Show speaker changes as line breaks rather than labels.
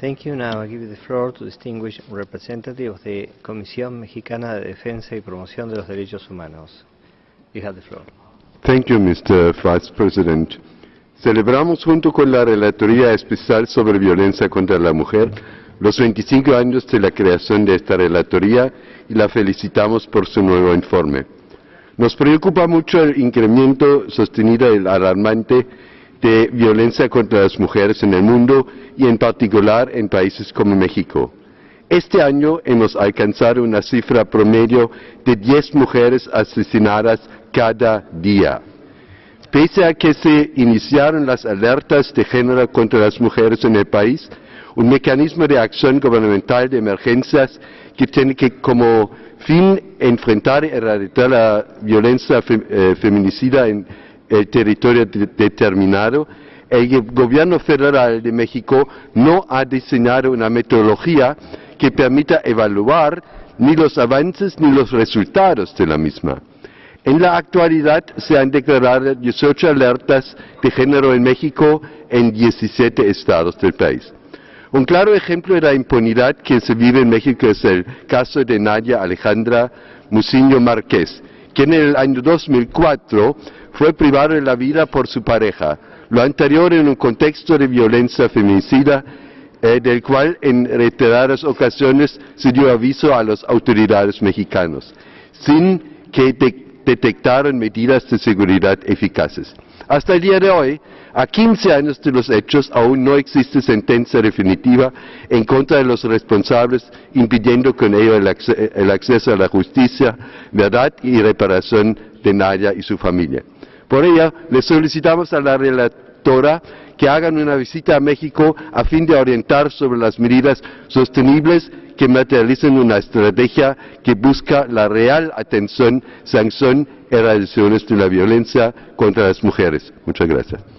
Thank you. Now I give the floor to distinguished representative of the Comisión Mexicana de Defensa y Promoción de los Derechos Humanos. You have the floor.
Thank you, Mr. Vice President. Celebramos junto con la Relatoría Especial sobre Violencia contra la Mujer los 25 años de la creación de esta Relatoría y la felicitamos por su nuevo informe. Nos preocupa mucho el incremento sostenido y alarmante de violencia contra las mujeres en el mundo y en particular en países como México. Este año hemos alcanzado una cifra promedio de 10 mujeres asesinadas cada día. Pese a que se iniciaron las alertas de género contra las mujeres en el país, un mecanismo de acción gubernamental de emergencias que tiene que como fin enfrentar y erradicar la violencia eh, feminicida en el territorio determinado, el gobierno federal de México no ha diseñado una metodología que permita evaluar ni los avances ni los resultados de la misma. En la actualidad se han declarado 18 alertas de género en México en 17 estados del país. Un claro ejemplo de la impunidad que se vive en México es el caso de Nadia Alejandra Muciño Márquez, quien en el año 2004 fue privado de la vida por su pareja, lo anterior en un contexto de violencia feminicida eh, del cual en reiteradas ocasiones se dio aviso a las autoridades mexicanas, sin que detectaran medidas de seguridad eficaces. Hasta el día de hoy, a 15 años de los hechos, aún no existe sentencia definitiva en contra de los responsables, impidiendo con ello el, acceso a la justicia, verdad y reparación de Naya y su familia. Por ello, le solicitamos a la relatora que hagan una visita a México a fin de orientar sobre las medidas sostenibles que materialicen una estrategia que busca la real atención, sanción y erradicación de la violencia contra las mujeres. Muchas gracias.